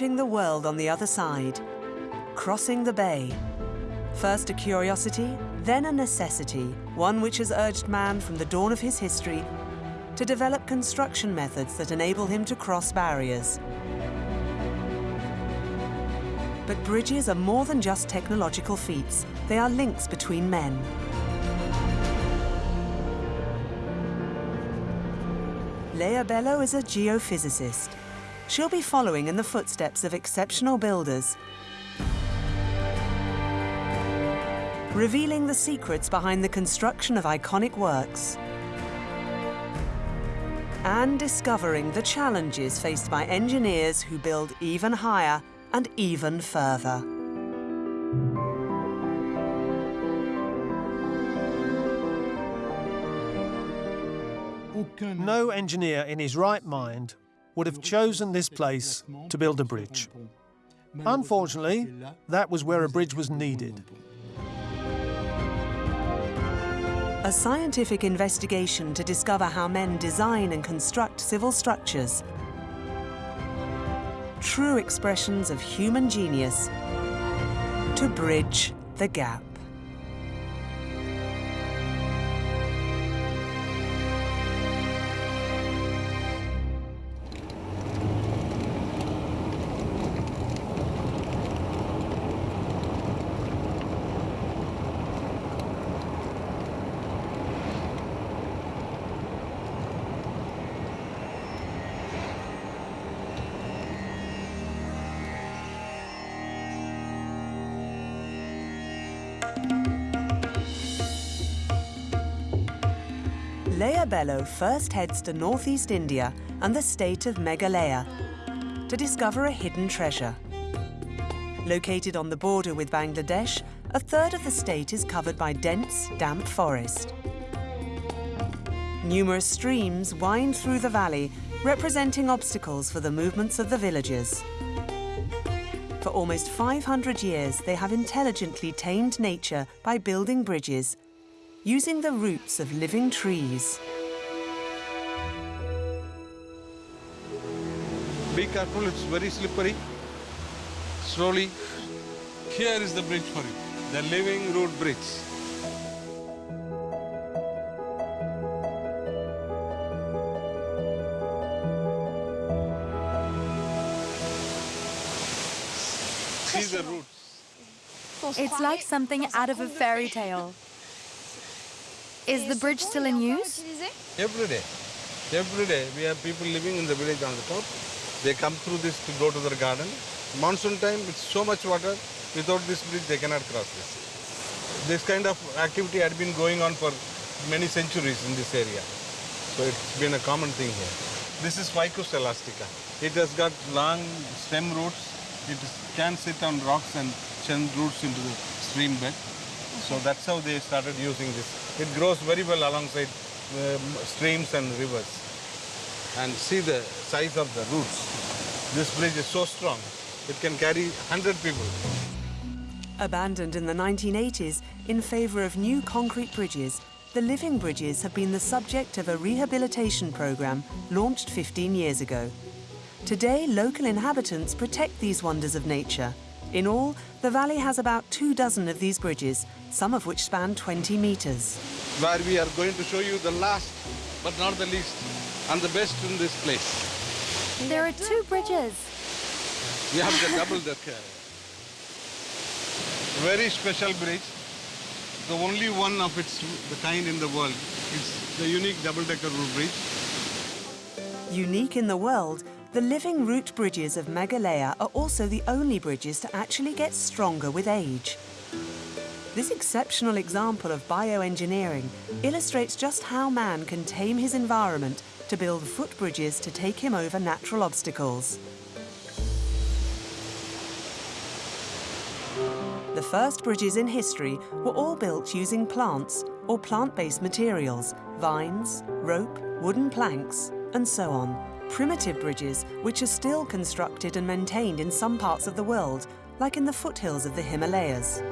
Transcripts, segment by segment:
reaching the world on the other side, crossing the bay. First a curiosity, then a necessity, one which has urged man from the dawn of his history to develop construction methods that enable him to cross barriers. But bridges are more than just technological feats. They are links between men. Leah Bello is a geophysicist. She'll be following in the footsteps of exceptional builders, revealing the secrets behind the construction of iconic works, and discovering the challenges faced by engineers who build even higher and even further. No engineer in his right mind would have chosen this place to build a bridge. Unfortunately, that was where a bridge was needed. A scientific investigation to discover how men design and construct civil structures. True expressions of human genius to bridge the gap. Leah Bello first heads to northeast India and the state of Meghalaya to discover a hidden treasure. Located on the border with Bangladesh, a third of the state is covered by dense, damp forest. Numerous streams wind through the valley, representing obstacles for the movements of the villagers. For almost 500 years, they have intelligently tamed nature by building bridges using the roots of living trees. Be careful, it's very slippery. Slowly. Here is the bridge for you, the living root bridge. See the roots. It's like something out of a fairy tale. Is the bridge still in use? Every day. Every day. We have people living in the village on the top. They come through this to go to their garden. Monsoon time, it's so much water. Without this bridge, they cannot cross this. This kind of activity had been going on for many centuries in this area. So it's been a common thing here. This is Ficus elastica. It has got long stem roots. It can sit on rocks and send roots into the stream bed. So that's how they started using this. It grows very well alongside um, streams and rivers. And see the size of the roots. This bridge is so strong, it can carry 100 people. Abandoned in the 1980s in favour of new concrete bridges, the living bridges have been the subject of a rehabilitation programme launched 15 years ago. Today, local inhabitants protect these wonders of nature. In all, the valley has about two dozen of these bridges, some of which span 20 metres. Where we are going to show you the last, but not the least, and the best in this place. There are two bridges. We have the double decker. Very special bridge. The only one of its the kind in the world. It's the unique double-decker root bridge. Unique in the world, the living root bridges of Meghalaya are also the only bridges to actually get stronger with age. This exceptional example of bioengineering illustrates just how man can tame his environment to build footbridges to take him over natural obstacles. The first bridges in history were all built using plants or plant-based materials, vines, rope, wooden planks, and so on. Primitive bridges, which are still constructed and maintained in some parts of the world, like in the foothills of the Himalayas.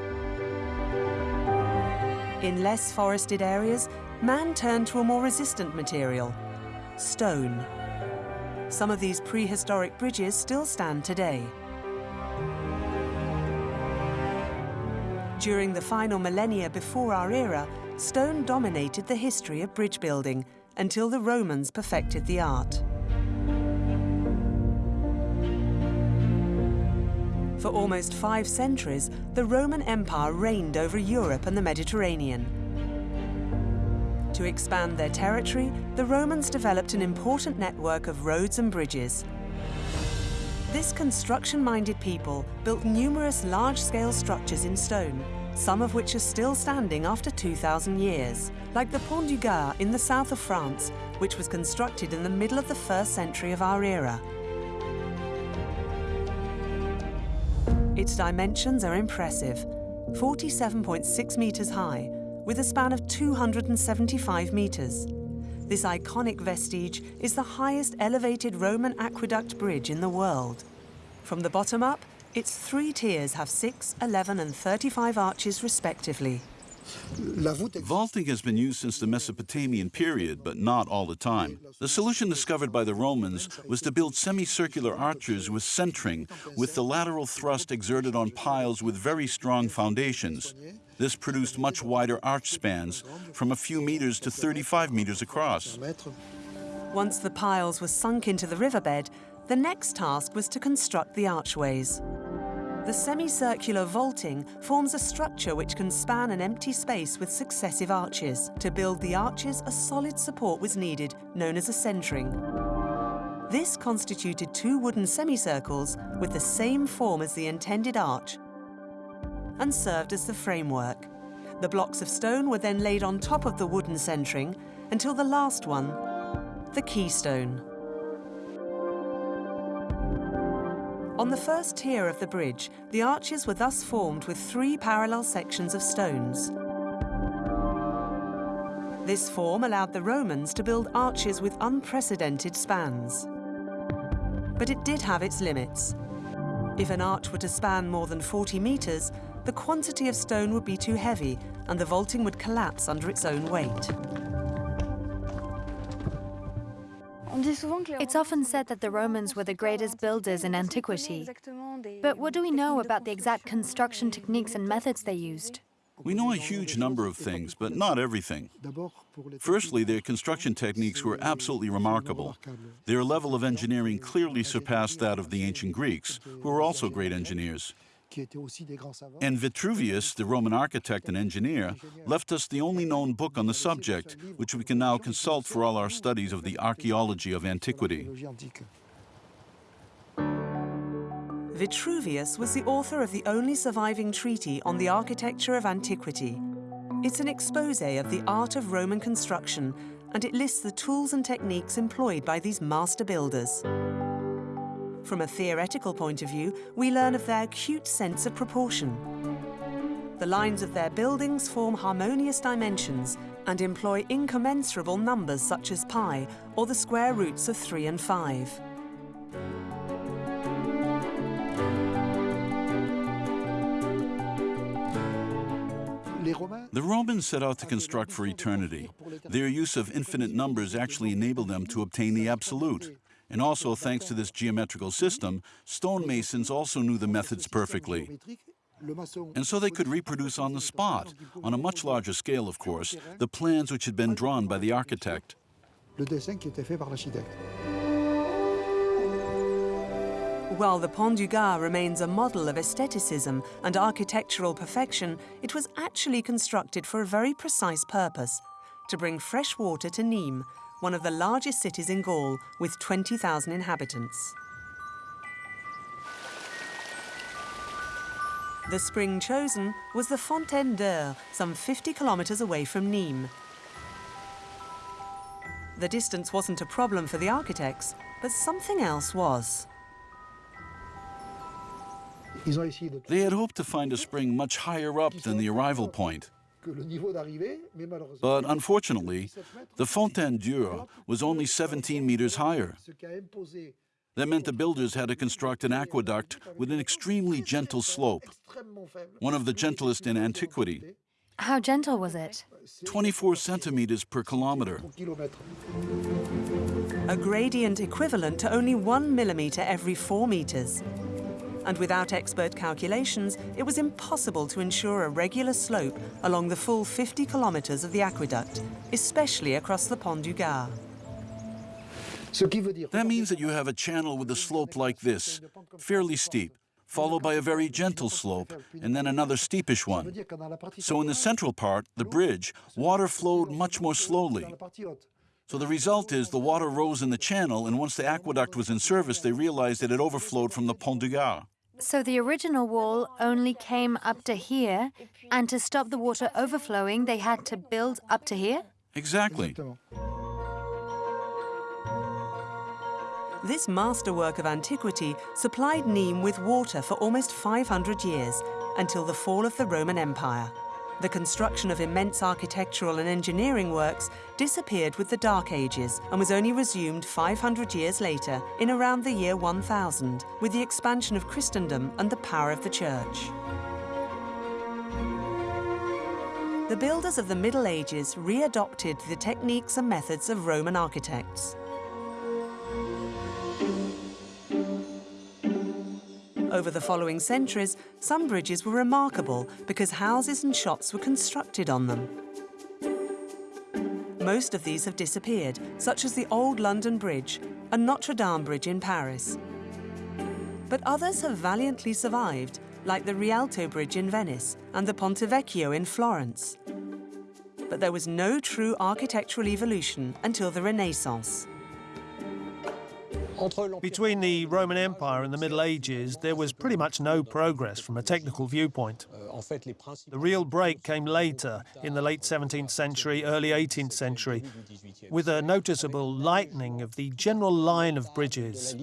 In less forested areas, man turned to a more resistant material, stone. Some of these prehistoric bridges still stand today. During the final millennia before our era, stone dominated the history of bridge building until the Romans perfected the art. For almost five centuries, the Roman Empire reigned over Europe and the Mediterranean. To expand their territory, the Romans developed an important network of roads and bridges. This construction-minded people built numerous large-scale structures in stone, some of which are still standing after 2,000 years, like the Pont du Gard in the south of France, which was constructed in the middle of the first century of our era. Its dimensions are impressive, 47.6 metres high, with a span of 275 metres. This iconic vestige is the highest elevated Roman aqueduct bridge in the world. From the bottom up, its three tiers have 6, 11 and 35 arches respectively. Vaulting has been used since the Mesopotamian period, but not all the time. The solution discovered by the Romans was to build semicircular arches with centering, with the lateral thrust exerted on piles with very strong foundations. This produced much wider arch spans, from a few meters to 35 meters across. Once the piles were sunk into the riverbed, the next task was to construct the archways. The semicircular vaulting forms a structure which can span an empty space with successive arches. To build the arches, a solid support was needed, known as a centering. This constituted two wooden semicircles with the same form as the intended arch and served as the framework. The blocks of stone were then laid on top of the wooden centering until the last one, the keystone. On the first tier of the bridge, the arches were thus formed with three parallel sections of stones. This form allowed the Romans to build arches with unprecedented spans. But it did have its limits. If an arch were to span more than 40 metres, the quantity of stone would be too heavy and the vaulting would collapse under its own weight. It's often said that the Romans were the greatest builders in antiquity. But what do we know about the exact construction techniques and methods they used? We know a huge number of things, but not everything. Firstly, their construction techniques were absolutely remarkable. Their level of engineering clearly surpassed that of the ancient Greeks, who were also great engineers. And Vitruvius, the Roman architect and engineer, left us the only known book on the subject, which we can now consult for all our studies of the archaeology of antiquity. Vitruvius was the author of the only surviving treaty on the architecture of antiquity. It's an expose of the art of Roman construction, and it lists the tools and techniques employed by these master builders. From a theoretical point of view, we learn of their acute sense of proportion. The lines of their buildings form harmonious dimensions and employ incommensurable numbers such as pi or the square roots of 3 and 5. The Romans set out to construct for eternity. Their use of infinite numbers actually enabled them to obtain the absolute. And also, thanks to this geometrical system, stonemasons also knew the methods perfectly. And so they could reproduce on the spot, on a much larger scale, of course, the plans which had been drawn by the architect. While the Pont du Gard remains a model of aestheticism and architectural perfection, it was actually constructed for a very precise purpose, to bring fresh water to Nîmes, one of the largest cities in Gaul with 20,000 inhabitants. The spring chosen was the Fontaine d'Eure, some 50 kilometres away from Nîmes. The distance wasn't a problem for the architects, but something else was. They had hoped to find a spring much higher up than the arrival point. But unfortunately, the Fontaine d'Eure was only 17 meters higher. That meant the builders had to construct an aqueduct with an extremely gentle slope, one of the gentlest in antiquity. How gentle was it? 24 centimeters per kilometer. a gradient equivalent to only one millimetre every four metres. And without expert calculations, it was impossible to ensure a regular slope along the full 50 kilometres of the aqueduct, especially across the Pont du Gard. That means that you have a channel with a slope like this, fairly steep, followed by a very gentle slope, and then another steepish one. So in the central part, the bridge, water flowed much more slowly. So the result is the water rose in the channel, and once the aqueduct was in service, they realized that it overflowed from the Pont du Gard. So the original wall only came up to here, and to stop the water overflowing, they had to build up to here? Exactly. This masterwork of antiquity supplied Nîmes with water for almost 500 years, until the fall of the Roman Empire. The construction of immense architectural and engineering works disappeared with the Dark Ages and was only resumed 500 years later, in around the year 1000, with the expansion of Christendom and the power of the Church. The builders of the Middle Ages readopted the techniques and methods of Roman architects. Over the following centuries, some bridges were remarkable because houses and shops were constructed on them. Most of these have disappeared, such as the Old London Bridge and Notre Dame Bridge in Paris. But others have valiantly survived, like the Rialto Bridge in Venice and the Ponte Vecchio in Florence. But there was no true architectural evolution until the Renaissance. Between the Roman Empire and the Middle Ages, there was pretty much no progress from a technical viewpoint. The real break came later, in the late 17th century, early 18th century, with a noticeable lightening of the general line of bridges.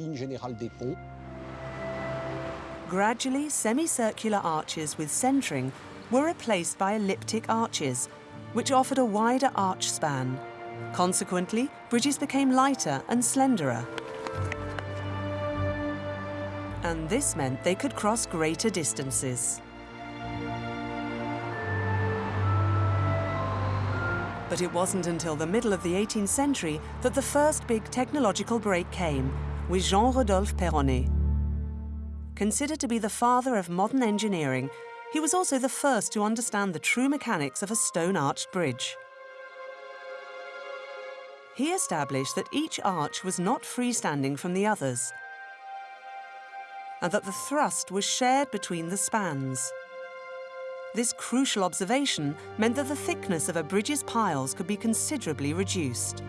Gradually, semicircular arches with centering were replaced by elliptic arches, which offered a wider arch span. Consequently, bridges became lighter and slenderer and this meant they could cross greater distances. But it wasn't until the middle of the 18th century that the first big technological break came with Jean-Rodolphe Perronet. Considered to be the father of modern engineering, he was also the first to understand the true mechanics of a stone-arched bridge. He established that each arch was not freestanding from the others, and that the thrust was shared between the spans. This crucial observation meant that the thickness of a bridge's piles could be considerably reduced.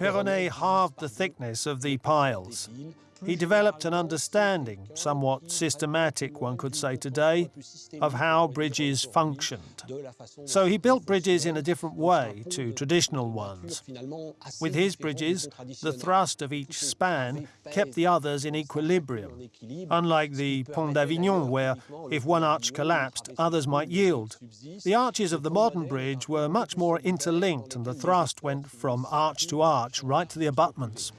Perronet halved the thickness of the piles. He developed an understanding, somewhat systematic one could say today, of how bridges functioned. So he built bridges in a different way to traditional ones. With his bridges, the thrust of each span kept the others in equilibrium, unlike the Pont d'Avignon where, if one arch collapsed, others might yield. The arches of the modern bridge were much more interlinked and the thrust went from arch to arch right to the abutments.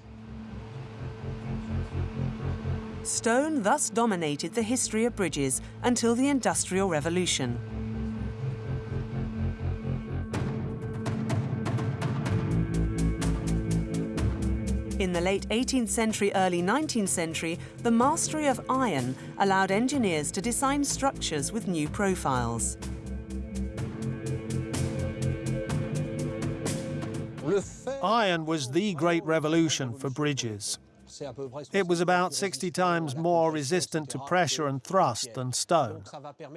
Stone thus dominated the history of bridges until the Industrial Revolution. In the late 18th century, early 19th century, the mastery of iron allowed engineers to design structures with new profiles. Iron was the great revolution for bridges. It was about 60 times more resistant to pressure and thrust than stone,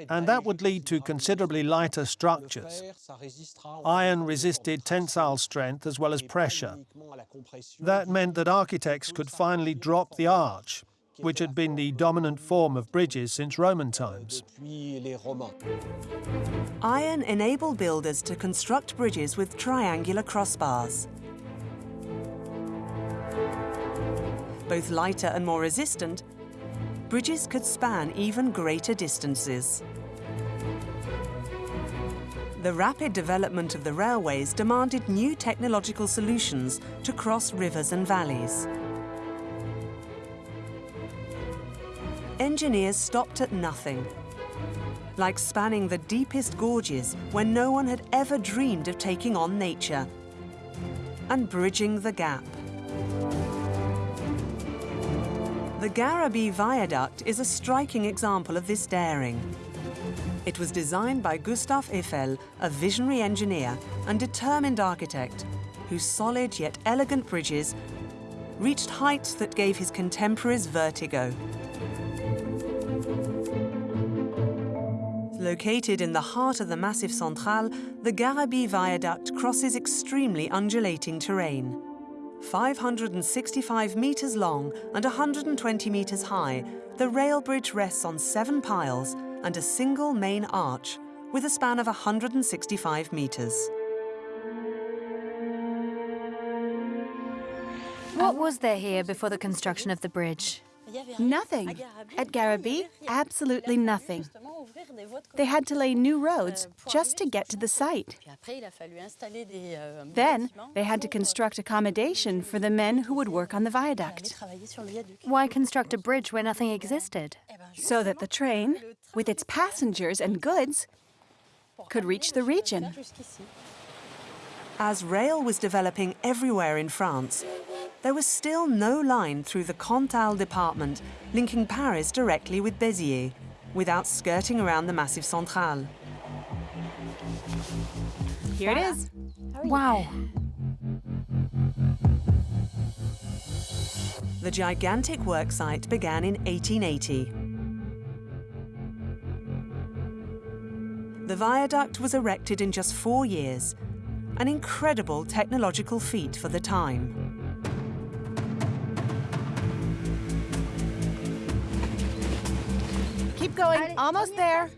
and that would lead to considerably lighter structures. Iron resisted tensile strength as well as pressure. That meant that architects could finally drop the arch, which had been the dominant form of bridges since Roman times. Iron enabled builders to construct bridges with triangular crossbars. Both lighter and more resistant, bridges could span even greater distances. The rapid development of the railways demanded new technological solutions to cross rivers and valleys. Engineers stopped at nothing. like spanning the deepest gorges where no one had ever dreamed of taking on nature, and bridging the gap. The Garabit Viaduct is a striking example of this daring. It was designed by Gustave Eiffel, a visionary engineer and determined architect, whose solid yet elegant bridges reached heights that gave his contemporaries vertigo. Located in the heart of the Massif Central, the Garabit Viaduct crosses extremely undulating terrain. 565 metres long and 120 metres high, the rail bridge rests on seven piles and a single main arch with a span of 165 metres. What was there here before the construction of the bridge? Nothing. At Garabit, absolutely nothing. They had to lay new roads just to get to the site. Then they had to construct accommodation for the men who would work on the viaduct Why construct a bridge where nothing existed? so that the train, with its passengers and goods, could reach the region. As rail was developing everywhere in France, there was still no line through the Cantal department linking Paris directly with Béziers, without skirting around the Massif Central. Here it is. Wow. The gigantic worksite began in 1880. The viaduct was erected in just four years, an incredible technological feat for the time. Keep going. Almost there.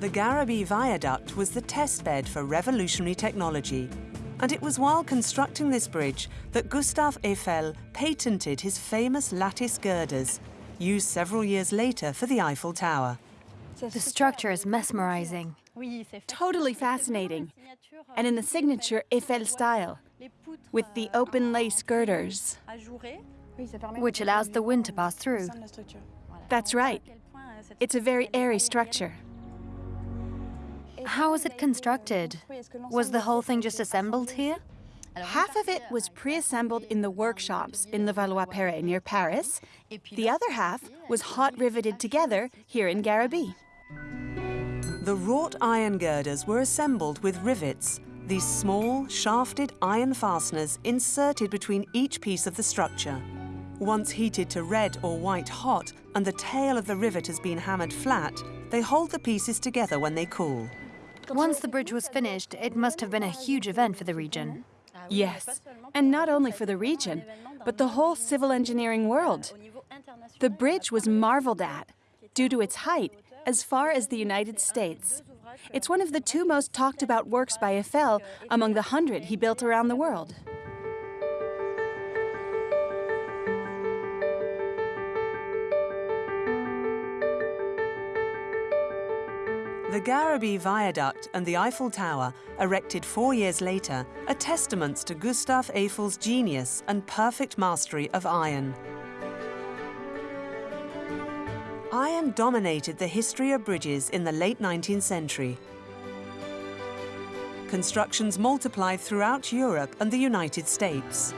The Garabit Viaduct was the testbed for revolutionary technology, and it was while constructing this bridge that Gustave Eiffel patented his famous lattice girders, used several years later for the Eiffel Tower. The structure is mesmerizing. Totally fascinating. And in the signature Eiffel style, with the open lace girders. Which allows the wind to pass through. That's right. It's a very airy structure. How was it constructed? Was the whole thing just assembled here? Half of it was pre-assembled in the workshops in Levallois-Perret near Paris. The other half was hot riveted together here in Garabit. The wrought iron girders were assembled with rivets, these small, shafted iron fasteners inserted between each piece of the structure. Once heated to red or white hot and the tail of the rivet has been hammered flat, they hold the pieces together when they cool. Once the bridge was finished, it must have been a huge event for the region. Yes, and not only for the region, but the whole civil engineering world. The bridge was marveled at due to its height as far as the United States. It's one of the two most talked about works by Eiffel among the hundred he built around the world. The Garabit Viaduct and the Eiffel Tower, erected four years later, are testaments to Gustave Eiffel's genius and perfect mastery of iron. Iron dominated the history of bridges in the late 19th century. Constructions multiplied throughout Europe and the United States.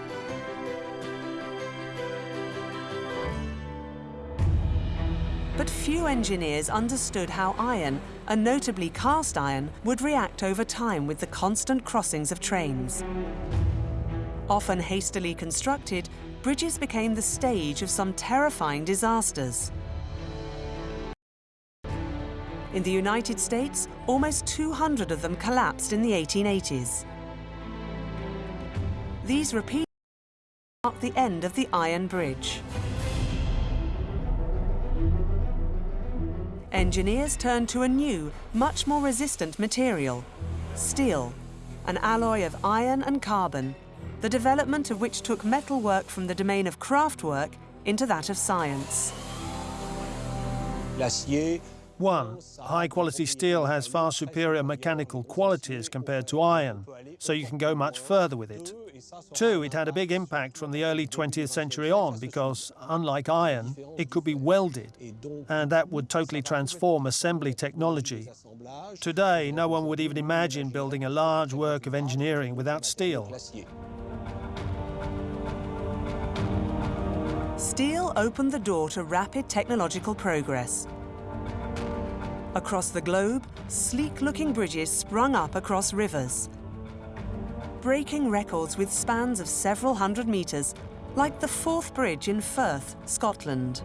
But few engineers understood how iron, and notably cast iron, would react over time with the constant crossings of trains. Often hastily constructed, bridges became the stage of some terrifying disasters. In the United States, almost 200 of them collapsed in the 1880s. These repeats marked the end of the Iron Bridge. Engineers turned to a new, much more resistant material, steel, an alloy of iron and carbon, the development of which took metalwork from the domain of craftwork into that of science. One, high quality steel has far superior mechanical qualities compared to iron, so you can go much further with it. Two, it had a big impact from the early 20th century on because, unlike iron, it could be welded, and that would totally transform assembly technology. Today, no one would even imagine building a large work of engineering without steel. Steel opened the door to rapid technological progress. Across the globe, sleek-looking bridges sprung up across rivers, breaking records with spans of several hundred metres, like the Forth Bridge in Firth, Scotland.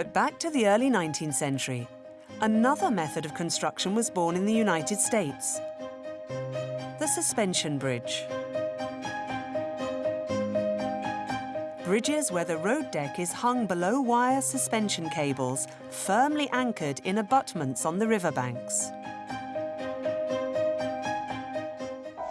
But back to the early 19th century, another method of construction was born in the United States. The suspension bridge. Bridges where the road deck is hung below wire suspension cables firmly anchored in abutments on the riverbanks.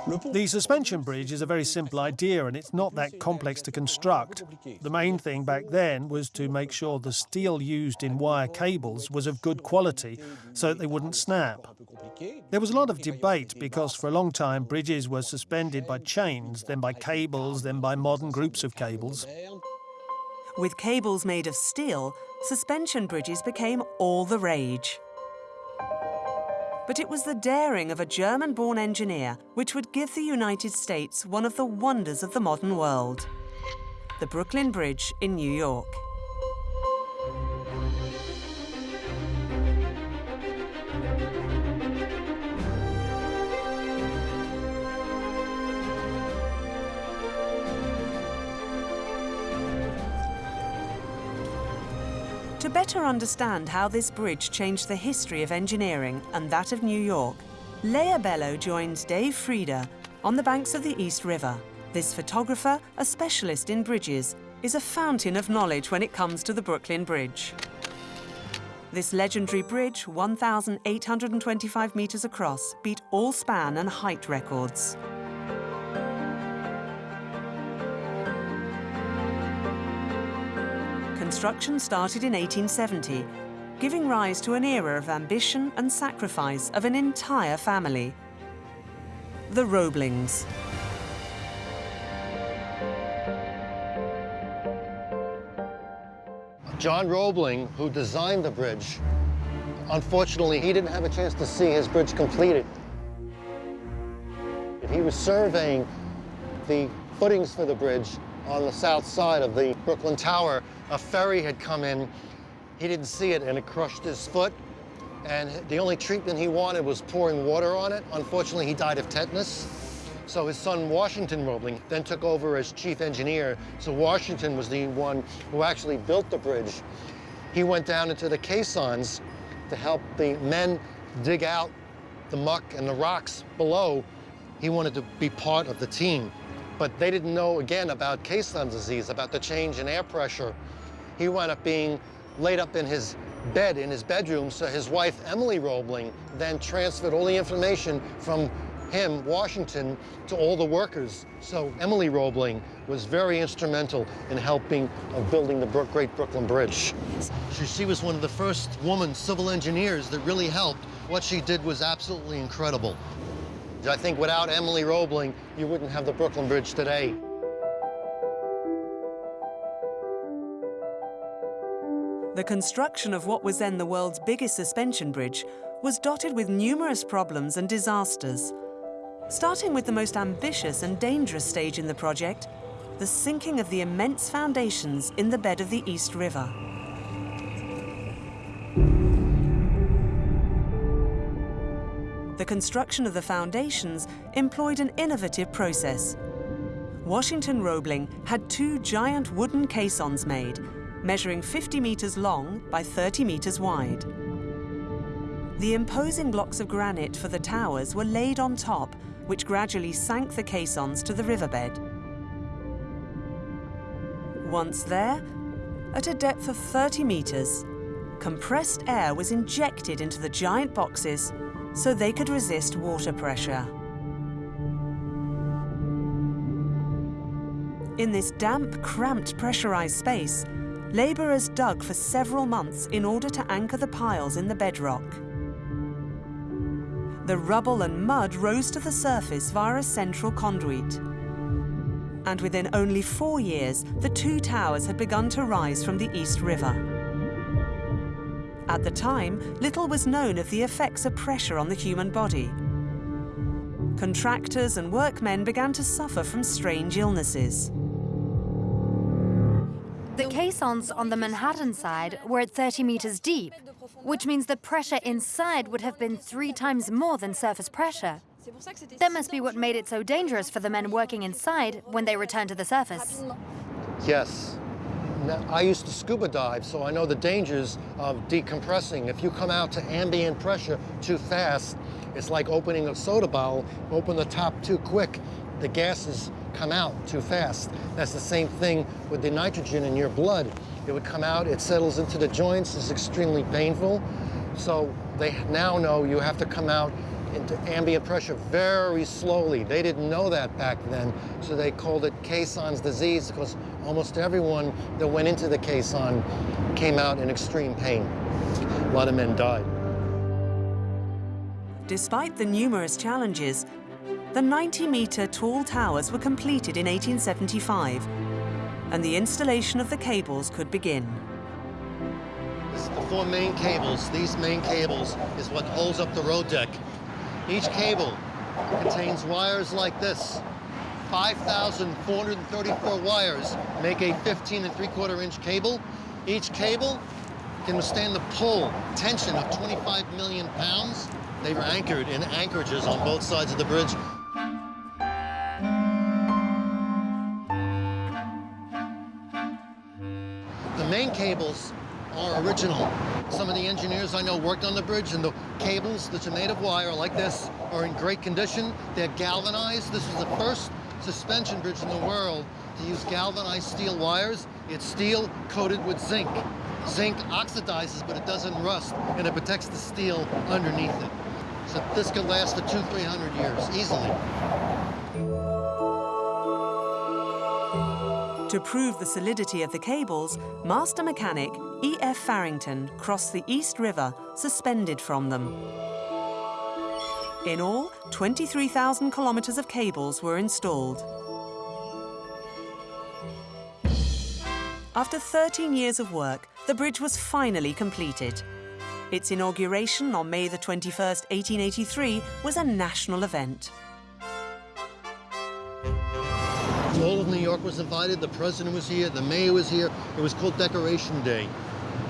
The suspension bridge is a very simple idea and it's not that complex to construct. The main thing back then was to make sure the steel used in wire cables was of good quality so that they wouldn't snap. There was a lot of debate because for a long time bridges were suspended by chains, then by cables, then by modern groups of cables. With cables made of steel, suspension bridges became all the rage. But it was the daring of a German-born engineer which would give the United States one of the wonders of the modern world. The Brooklyn Bridge in New York. To better understand how this bridge changed the history of engineering and that of New York, Leah Bello joins Dave Frieda on the banks of the East River. This photographer, a specialist in bridges, is a fountain of knowledge when it comes to the Brooklyn Bridge. This legendary bridge, 1,825 metres across, beat all span and height records. Construction started in 1870, giving rise to an era of ambition and sacrifice of an entire family. The Roeblings. John Roebling, who designed the bridge, unfortunately, he didn't have a chance to see his bridge completed. He was surveying the footings for the bridge on the south side of the Brooklyn Tower. A ferry had come in. He didn't see it, and it crushed his foot. And the only treatment he wanted was pouring water on it. Unfortunately, he died of tetanus. So his son, Washington Roebling, then took over as chief engineer. So Washington was the one who actually built the bridge. He went down into the caissons to help the men dig out the muck and the rocks below. He wanted to be part of the team. But they didn't know, again, about caisson disease, about the change in air pressure. He wound up being laid up in his bed in his bedroom, so his wife, Emily Roebling, then transferred all the information from him, Washington, to all the workers. So Emily Roebling was very instrumental in helping of building the Great Brooklyn Bridge. She was one of the first woman civil engineers that really helped. What she did was absolutely incredible. I think without Emily Roebling, you wouldn't have the Brooklyn Bridge today. The construction of what was then the world's biggest suspension bridge was dotted with numerous problems and disasters. Starting with the most ambitious and dangerous stage in the project, the sinking of the immense foundations in the bed of the East River. Construction of the foundations employed an innovative process. Washington Roebling had two giant wooden caissons made, measuring 50 metres long by 30 metres wide. The imposing blocks of granite for the towers were laid on top, which gradually sank the caissons to the riverbed. Once there, At a depth of 30 meters, compressed air was injected into the giant boxes so they could resist water pressure. In this damp, cramped, pressurized space, labourers dug for several months in order to anchor the piles in the bedrock. The rubble and mud rose to the surface via a central conduit. And within only four years, the two towers had begun to rise from the East River. At the time, little was known of the effects of pressure on the human body. Contractors and workmen began to suffer from strange illnesses. The caissons on the Manhattan side were at 30 meters deep, which means the pressure inside would have been three times more than surface pressure. That must be what made it so dangerous for the men working inside when they returned to the surface. Yes. I used to scuba dive, so I know the dangers of decompressing. If you come out to ambient pressure too fast, it's like opening a soda bottle. Open the top too quick, the gases come out too fast. That's the same thing with the nitrogen in your blood. It would come out, it settles into the joints, it's extremely painful. So they now know you have to come out into ambient pressure very slowly. They didn't know that back then, so they called it caisson's disease because almost everyone that went into the caisson came out in extreme pain. A lot of men died. Despite the numerous challenges, the 90-metre tall towers were completed in 1875, and the installation of the cables could begin. This is the four main cables. These main cables is what holds up the road deck. Each cable contains wires like this. 5,434 wires make a 15 and 3 quarter inch cable. Each cable can withstand the pull tension of 25 million pounds. They were anchored in anchorages on both sides of the bridge. The main cables are original. Some of the engineers I know worked on the bridge, and the cables that are made of wire like this are in great condition. They're galvanized. This is the first suspension bridge in the world to use galvanized steel wires. It's steel coated with zinc. Zinc oxidizes, but it doesn't rust, and it protects the steel underneath it. So this could last for two, 300 years, easily. To prove the solidity of the cables, master mechanic E.F. Farrington crossed the East River suspended from them. In all, 23,000 kilometres of cables were installed. After 13 years of work, the bridge was finally completed. Its inauguration on May the 21st, 1883 was a national event. All of New York was invited, the president was here, the mayor was here. It was called Decoration Day.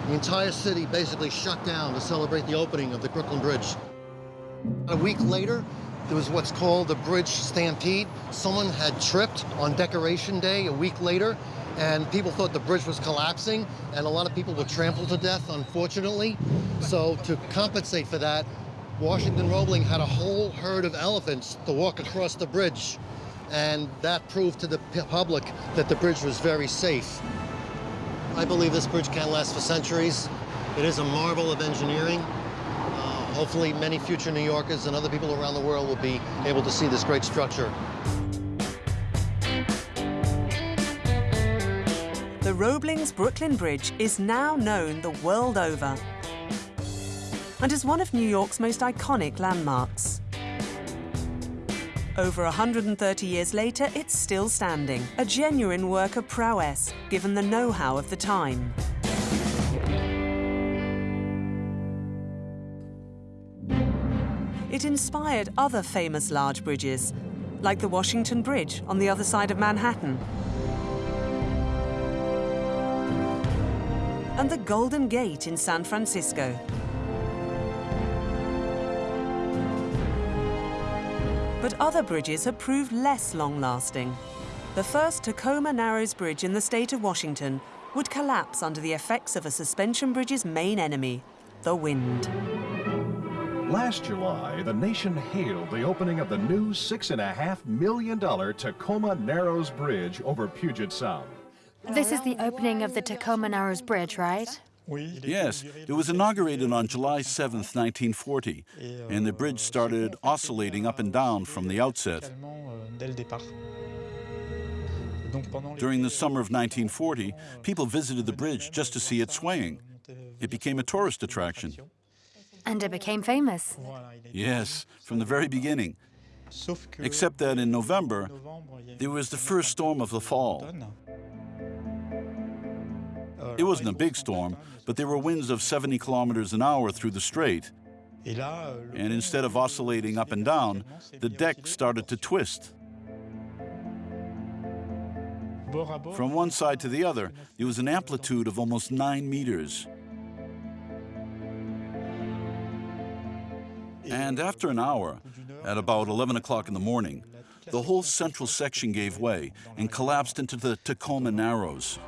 The entire city basically shut down to celebrate the opening of the Brooklyn Bridge. A week later, there was what's called the Bridge Stampede. Someone had tripped on Decoration Day a week later, and people thought the bridge was collapsing, and a lot of people were trampled to death, unfortunately. So to compensate for that, Washington Roebling had a whole herd of elephants to walk across the bridge and that proved to the public that the bridge was very safe. I believe this bridge can last for centuries. It is a marvel of engineering. Hopefully many future New Yorkers and other people around the world will be able to see this great structure. The Roebling's Brooklyn Bridge is now known the world over and is one of New York's most iconic landmarks. Over 130 years later, it's still standing, a genuine work of prowess, given the know-how of the time. It inspired other famous large bridges, like the Washington Bridge on the other side of Manhattan, and the Golden Gate in San Francisco. But other bridges have proved less long-lasting. The first Tacoma Narrows Bridge in the state of Washington would collapse under the effects of a suspension bridge's main enemy, the wind. Last July, the nation hailed the opening of the new $6.5 million Tacoma Narrows Bridge over Puget Sound. This is the opening of the Tacoma Narrows Bridge, right? Yes, it was inaugurated on July 7, 1940, and the bridge started oscillating up and down from the outset. During the summer of 1940, people visited the bridge just to see it swaying. It became a tourist attraction. And it became famous. Yes, from the very beginning. Except that in November, there was the first storm of the fall. It wasn't a big storm, but there were winds of 70 kilometers an hour through the strait. And instead of oscillating up and down, the deck started to twist. From one side to the other, there was an amplitude of almost nine meters. And after an hour, at about 11 o'clock in the morning, the whole central section gave way and collapsed into the Tacoma Narrows.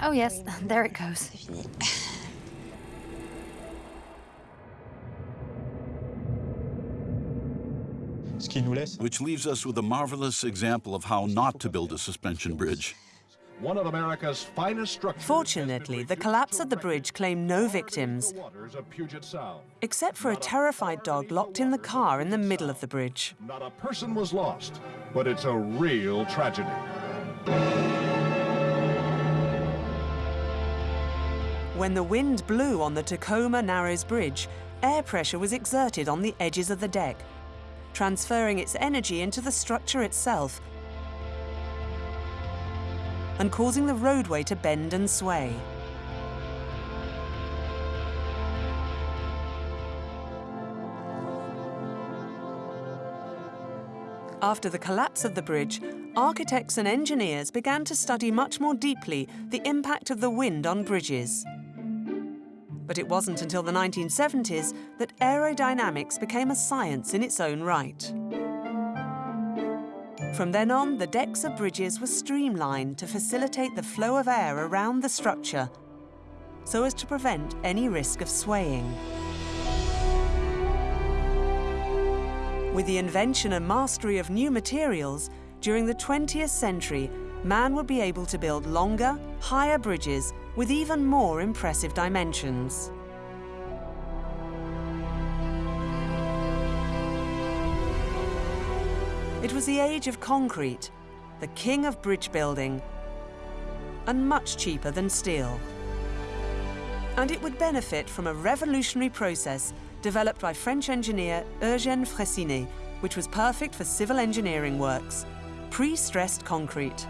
Oh, yes, there it goes. Which leaves us with a marvelous example of how not to build a suspension bridge. One of America's finest structures. Fortunately, the collapse of the bridge claimed no victims, except for a terrified dog locked in the car in the middle of the bridge. Not a person was lost, but it's a real tragedy. When the wind blew on the Tacoma Narrows Bridge, air pressure was exerted on the edges of the deck, transferring its energy into the structure itself and causing the roadway to bend and sway. After the collapse of the bridge, architects and engineers began to study much more deeply the impact of the wind on bridges. But it wasn't until the 1970s that aerodynamics became a science in its own right. From then on, the decks of bridges were streamlined to facilitate the flow of air around the structure so as to prevent any risk of swaying. With the invention and mastery of new materials, during the 20th century, man would be able to build longer, higher bridges with even more impressive dimensions. It was the age of concrete, the king of bridge building, and much cheaper than steel. And it would benefit from a revolutionary process developed by French engineer Eugène Freyssinet, which was perfect for civil engineering works, pre-stressed concrete.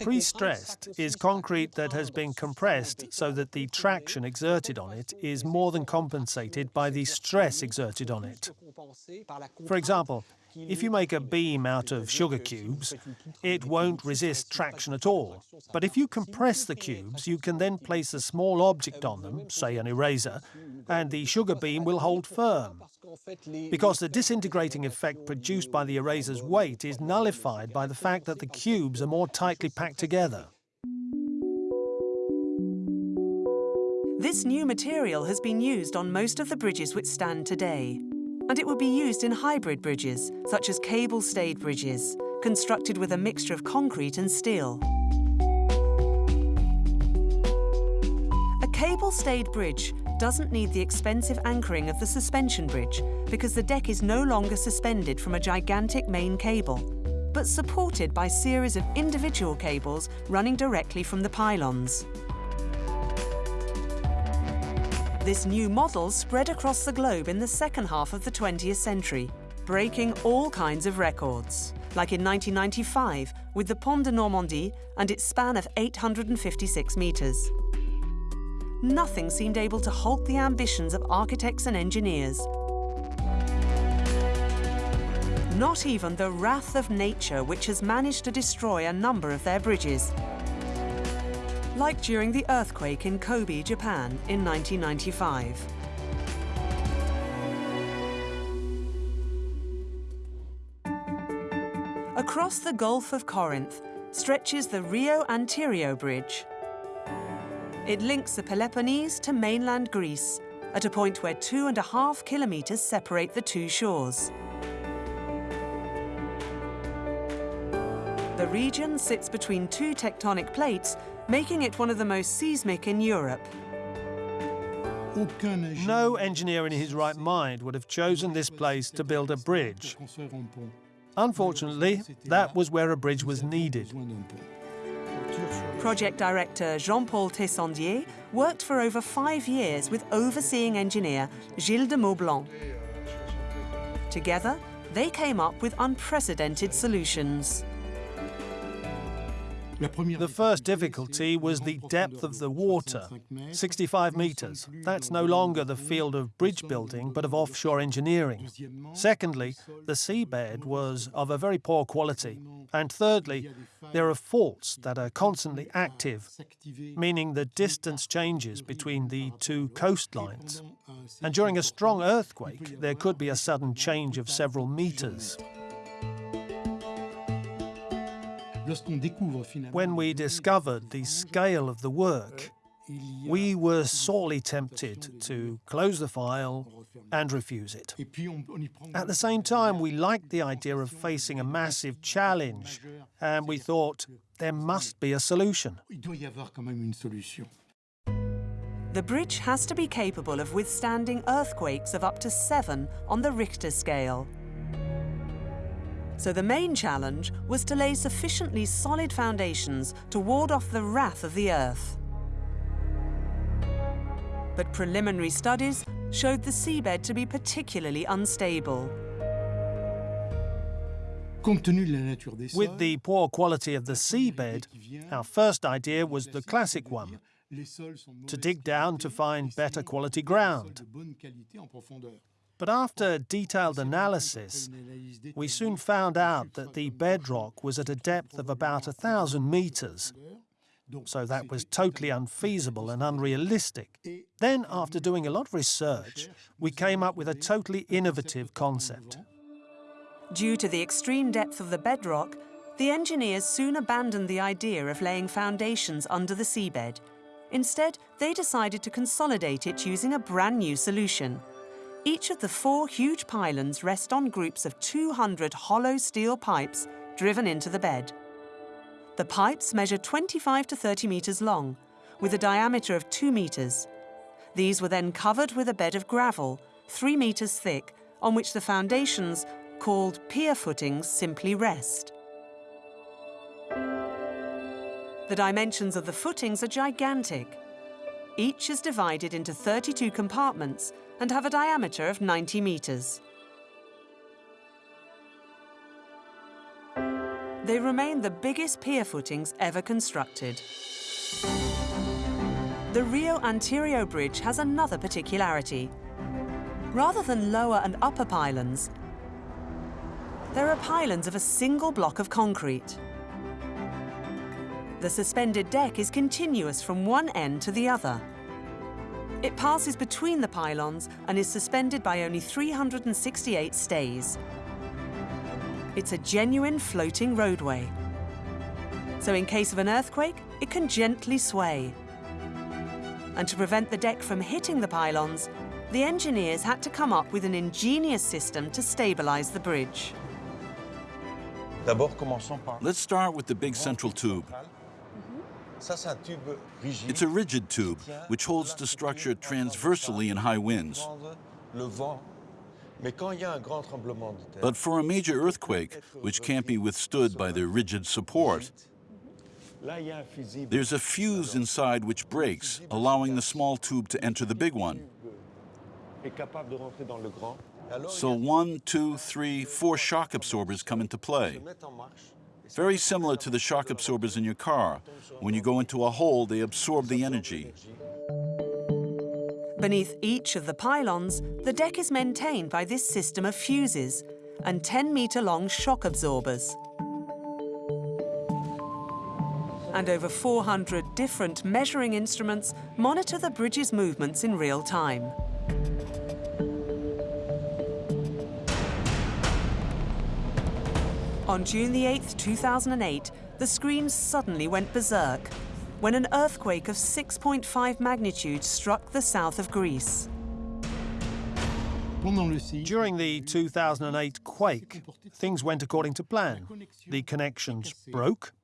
Pre-stressed is concrete that has been compressed so that the traction exerted on it is more than compensated by the stress exerted on it. For example, if you make a beam out of sugar cubes, it won't resist traction at all. But if you compress the cubes, you can then place a small object on them, say an eraser, and the sugar beam will hold firm. Because the disintegrating effect produced by the eraser's weight is nullified by the fact that the cubes are more tightly packed together. This new material has been used on most of the bridges which stand today and it would be used in hybrid bridges, such as cable-stayed bridges, constructed with a mixture of concrete and steel. A cable-stayed bridge doesn't need the expensive anchoring of the suspension bridge because the deck is no longer suspended from a gigantic main cable, but supported by series of individual cables running directly from the pylons. This new model spread across the globe in the second half of the 20th century, breaking all kinds of records, like in 1995 with the Pont de Normandie and its span of 856 metres. Nothing seemed able to halt the ambitions of architects and engineers. Not even the wrath of nature, which has managed to destroy a number of their bridges, like during the earthquake in Kobe, Japan in 1995. Across the Gulf of Corinth stretches the Rio Antirio Bridge. It links the Peloponnese to mainland Greece at a point where two and a half kilometres separate the two shores. The region sits between two tectonic plates, making it one of the most seismic in Europe. No engineer in his right mind would have chosen this place to build a bridge. Unfortunately, that was where a bridge was needed. Project director Jean-Paul Teyssandier worked for over five years with overseeing engineer Gilles de Maublanc. Together, they came up with unprecedented solutions. The first difficulty was the depth of the water, 65 meters. That's no longer the field of bridge building, but of offshore engineering. Secondly, the seabed was of a very poor quality. And thirdly, there are faults that are constantly active, meaning the distance changes between the two coastlines. And during a strong earthquake, there could be a sudden change of several meters. When we discovered the scale of the work, we were sorely tempted to close the file and refuse it. At the same time, we liked the idea of facing a massive challenge, and we thought there must be a solution. The bridge has to be capable of withstanding earthquakes of up to seven on the Richter scale. So the main challenge was to lay sufficiently solid foundations to ward off the wrath of the Earth. But preliminary studies showed the seabed to be particularly unstable. With the poor quality of the seabed, our first idea was the classic one, to dig down to find better quality ground. But after detailed analysis, we soon found out that the bedrock was at a depth of about a thousand meters, so that was totally unfeasible and unrealistic. Then, after doing a lot of research, we came up with a totally innovative concept. Due to the extreme depth of the bedrock, the engineers soon abandoned the idea of laying foundations under the seabed. Instead, they decided to consolidate it using a brand new solution – each of the four huge pylons rest on groups of 200 hollow steel pipes driven into the bed. The pipes measure 25 to 30 metres long, with a diameter of 2 metres. These were then covered with a bed of gravel, 3 metres thick, on which the foundations, called pier footings, simply rest. The dimensions of the footings are gigantic. Each is divided into 32 compartments and have a diameter of 90 metres. They remain the biggest pier footings ever constructed. The Rio Antirio Bridge has another particularity. Rather than lower and upper pylons, there are pylons of a single block of concrete. The suspended deck is continuous from one end to the other. It passes between the pylons and is suspended by only 368 stays. It's a genuine floating roadway. So in case of an earthquake, it can gently sway. And to prevent the deck from hitting the pylons, the engineers had to come up with an ingenious system to stabilize the bridge. Let's start with the big central tube. It's a rigid tube which holds the structure transversely in high winds. But for a major earthquake, which can't be withstood by the rigid support, there's a fuse inside which breaks, allowing the small tube to enter the big one. So one, two, three, four shock absorbers come into play. Very similar to the shock absorbers in your car. When you go into a hole, they absorb the energy. Beneath each of the pylons, the deck is maintained by this system of fuses and 10-metre-long shock absorbers. And over 400 different measuring instruments monitor the bridge's movements in real time. On June 8, 2008, the screens suddenly went berserk when an earthquake of 6.5 magnitude struck the south of Greece. During the 2008 quake, things went according to plan. The connections broke,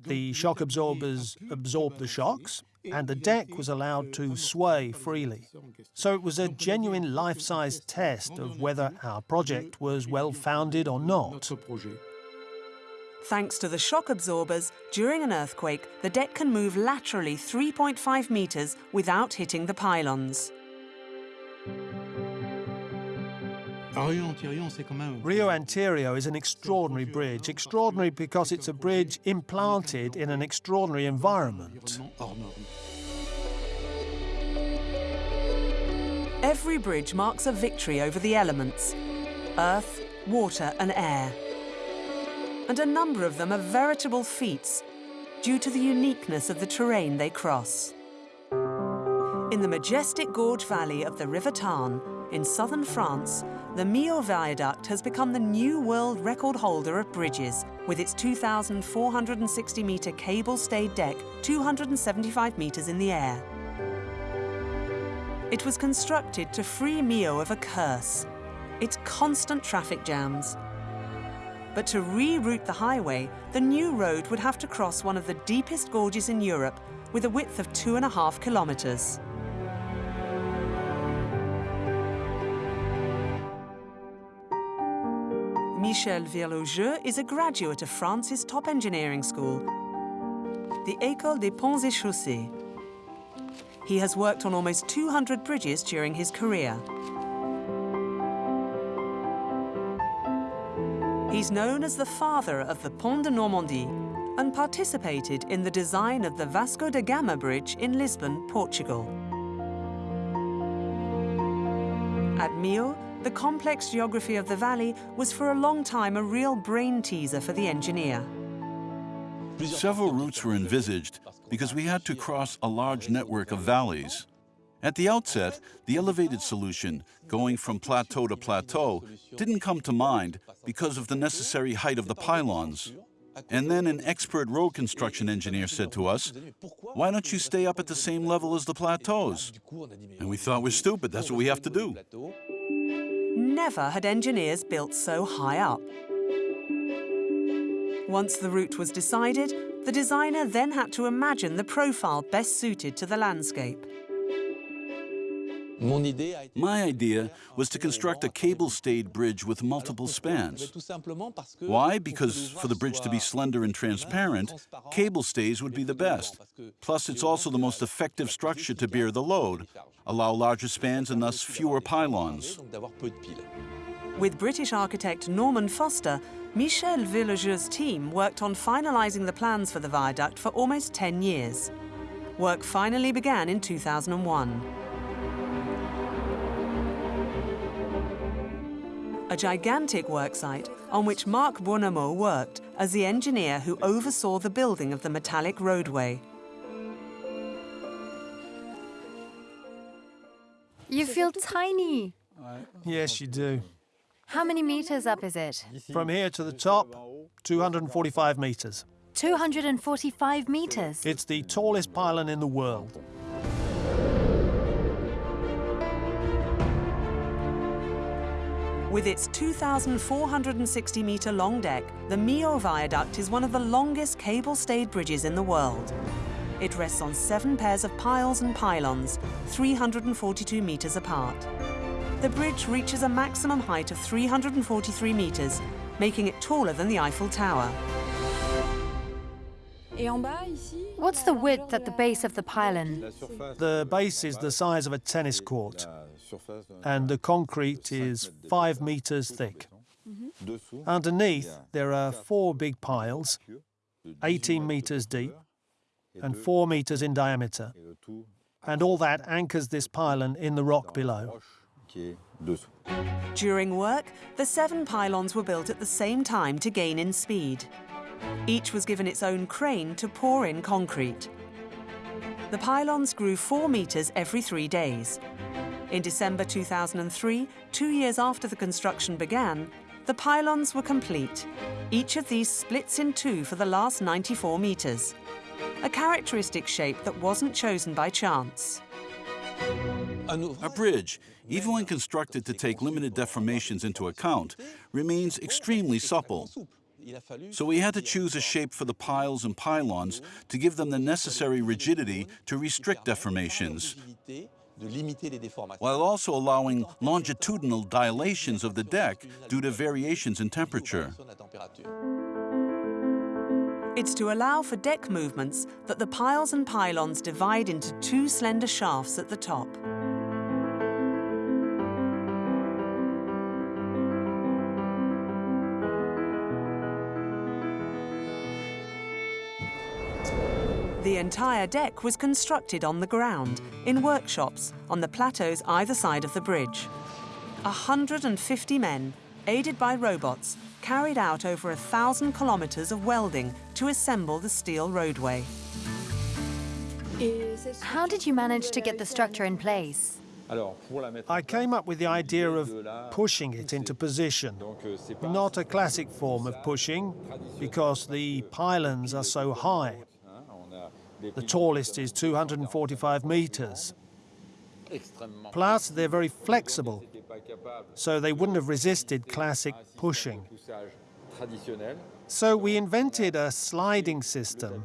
the shock absorbers absorbed the shocks, and the deck was allowed to sway freely. So it was a genuine life-size test of whether our project was well-founded or not. Thanks to the shock absorbers, during an earthquake, the deck can move laterally 3.5 metres without hitting the pylons. Rio Antirio is an extraordinary bridge. Extraordinary because it's a bridge implanted in an extraordinary environment. Every bridge marks a victory over the elements earth, water, and air. And a number of them are veritable feats due to the uniqueness of the terrain they cross. In the majestic gorge valley of the River Tarn, in southern France, the Millau Viaduct has become the new world record holder of bridges, with its 2,460 metre cable-stayed deck 275 metres in the air. It was constructed to free Millau of a curse, its constant traffic jams. But to reroute the highway, the new road would have to cross one of the deepest gorges in Europe with a width of two and a half kilometres. Michel Virlogeux is a graduate of France's top engineering school, the École des Ponts et Chaussées. He has worked on almost 200 bridges during his career. He's known as the father of the Pont de Normandie and participated in the design of the Vasco da Gama Bridge in Lisbon, Portugal. At Millau, the complex geography of the valley was for a long time a real brain teaser for the engineer. Several routes were envisaged because we had to cross a large network of valleys. At the outset, the elevated solution, going from plateau to plateau, didn't come to mind because of the necessary height of the pylons. And then an expert road construction engineer said to us, why don't you stay up at the same level as the plateaus? And we thought we're stupid, that's what we have to do. Never had engineers built so high up. Once the route was decided, the designer then had to imagine the profile best suited to the landscape. My idea was to construct a cable-stayed bridge with multiple spans. Why? Because for the bridge to be slender and transparent, cable stays would be the best. Plus, it's also the most effective structure to bear the load, allow larger spans and thus fewer pylons. With British architect Norman Foster, Michel Virlogeux's team worked on finalising the plans for the viaduct for almost 10 years. Work finally began in 2001. A gigantic worksite on which Marc Buonomo worked as the engineer who oversaw the building of the metallic roadway. You feel tiny. Yes, you do. How many meters up is it? From here to the top, 245 metres. 245 meters. It's the tallest pylon in the world. With its 2,460 metre long deck, the Millau Viaduct is one of the longest cable-stayed bridges in the world. It rests on seven pairs of piles and pylons, 342 metres apart. The bridge reaches a maximum height of 343 metres, making it taller than the Eiffel Tower. What's the width at the base of the pylon? The base is the size of a tennis court, and the concrete is five meters thick. Underneath, there are four big piles, 18 meters deep and four meters in diameter. And all that anchors this pylon in the rock below. During work, the seven pylons were built at the same time to gain in speed. Each was given its own crane to pour in concrete. The pylons grew four metres every three days. In December 2003, two years after the construction began, the pylons were complete. Each of these splits in two for the last 94 metres, a characteristic shape that wasn't chosen by chance. A bridge, even when constructed to take limited deformations into account, remains extremely supple. So we had to choose a shape for the piles and pylons to give them the necessary rigidity to restrict deformations, while also allowing longitudinal dilations of the deck due to variations in temperature. It's to allow for deck movements that the piles and pylons divide into two slender shafts at the top. The entire deck was constructed on the ground, in workshops, on the plateaus either side of the bridge. 150 men, aided by robots, carried out over a thousand kilometres of welding to assemble the steel roadway. How did you manage to get the structure in place? I came up with the idea of pushing it into position. Not a classic form of pushing, because the pylons are so high. The tallest is 245 meters. Plus, they're very flexible, so they wouldn't have resisted classic pushing. So we invented a sliding system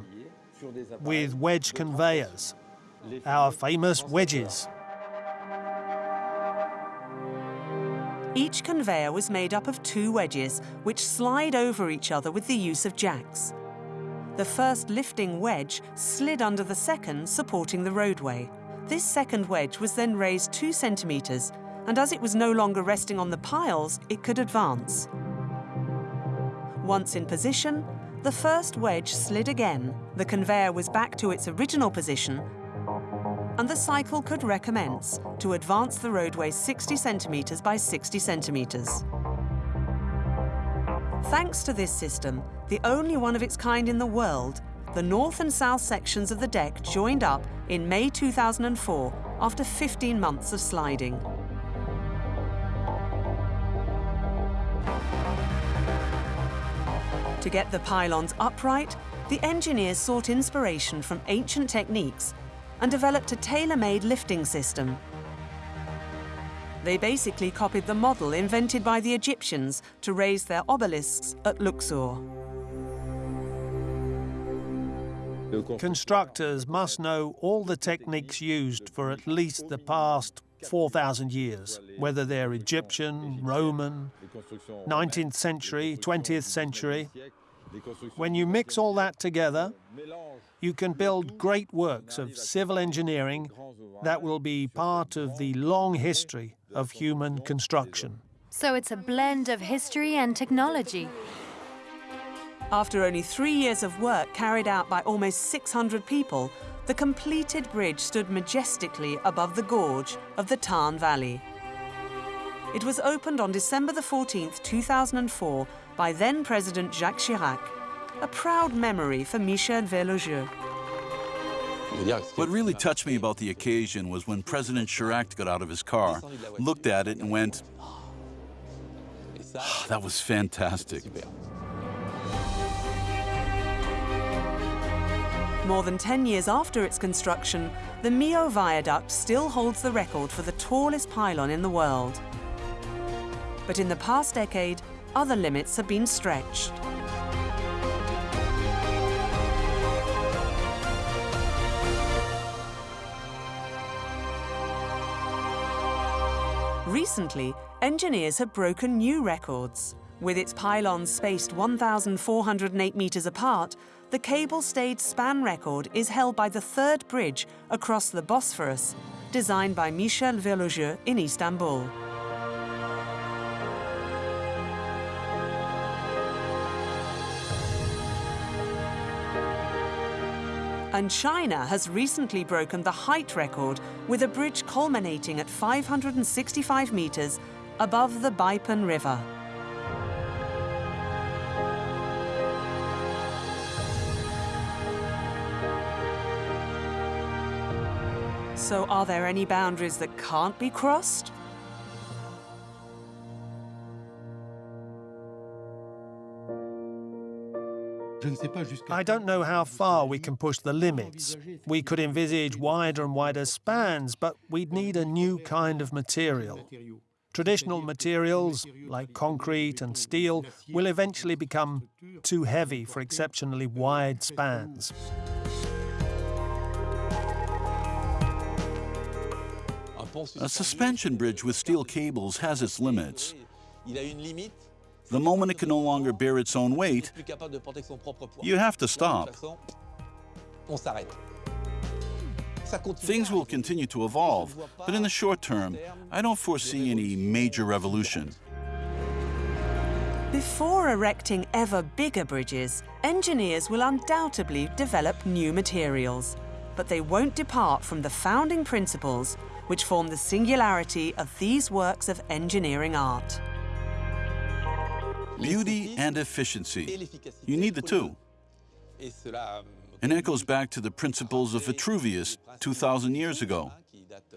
with wedge conveyors, our famous wedges. Each conveyor was made up of two wedges, which slide over each other with the use of jacks. The first lifting wedge slid under the second, supporting the roadway. This second wedge was then raised two centimetres, and as it was no longer resting on the piles, it could advance. Once in position, the first wedge slid again, the conveyor was back to its original position, and the cycle could recommence to advance the roadway 60 centimetres by 60 centimetres. Thanks to this system, the only one of its kind in the world, the north and south sections of the deck joined up in May 2004 after 15 months of sliding. To get the pylons upright, the engineers sought inspiration from ancient techniques and developed a tailor-made lifting system they basically copied the model invented by the Egyptians to raise their obelisks at Luxor. Constructors must know all the techniques used for at least the past 4,000 years, whether they're Egyptian, Roman, 19th century, 20th century. When you mix all that together, you can build great works of civil engineering that will be part of the long history of human construction. So it's a blend of history and technology. After only three years of work carried out by almost 600 people, the completed bridge stood majestically above the gorge of the Tarn Valley. It was opened on December the 14th, 2004 by then-President Jacques Chirac, a proud memory for Michel Virlogeux. What really touched me about the occasion was when President Chirac got out of his car, looked at it and went, oh, that was fantastic. More than 10 years after its construction, the Millau Viaduct still holds the record for the tallest pylon in the world. But in the past decade, other limits have been stretched. Recently, engineers have broken new records. With its pylons spaced 1,408 metres apart, the cable-stayed span record is held by the third bridge across the Bosphorus, designed by Michel Virlogeux in Istanbul. And China has recently broken the height record with a bridge culminating at 565 metres above the Beipan River. So are there any boundaries that can't be crossed? I don't know how far we can push the limits. We could envisage wider and wider spans, but we'd need a new kind of material. Traditional materials, like concrete and steel, will eventually become too heavy for exceptionally wide spans. A suspension bridge with steel cables has its limits. The moment it can no longer bear its own weight, you have to stop. Things will continue to evolve, but in the short term, I don't foresee any major revolution. Before erecting ever bigger bridges, engineers will undoubtedly develop new materials. But they won't depart from the founding principles which form the singularity of these works of engineering art. Beauty and efficiency. You need the two. And that goes back to the principles of Vitruvius 2,000 years ago,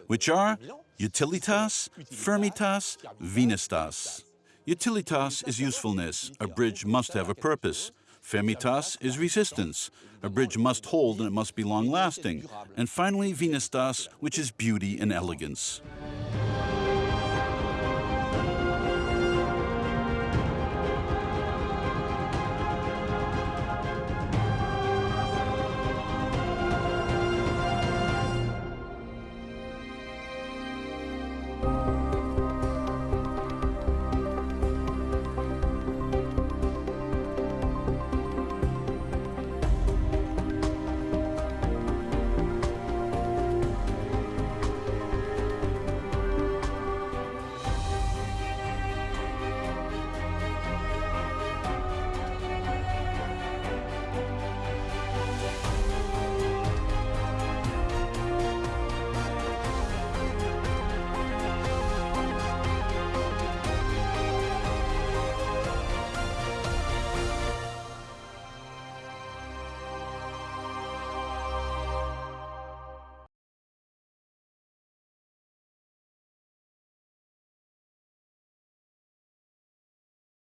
which are utilitas, firmitas, venustas. Utilitas is usefulness. A bridge must have a purpose. Firmitas is resistance. A bridge must hold and it must be long-lasting. And finally, venustas, which is beauty and elegance.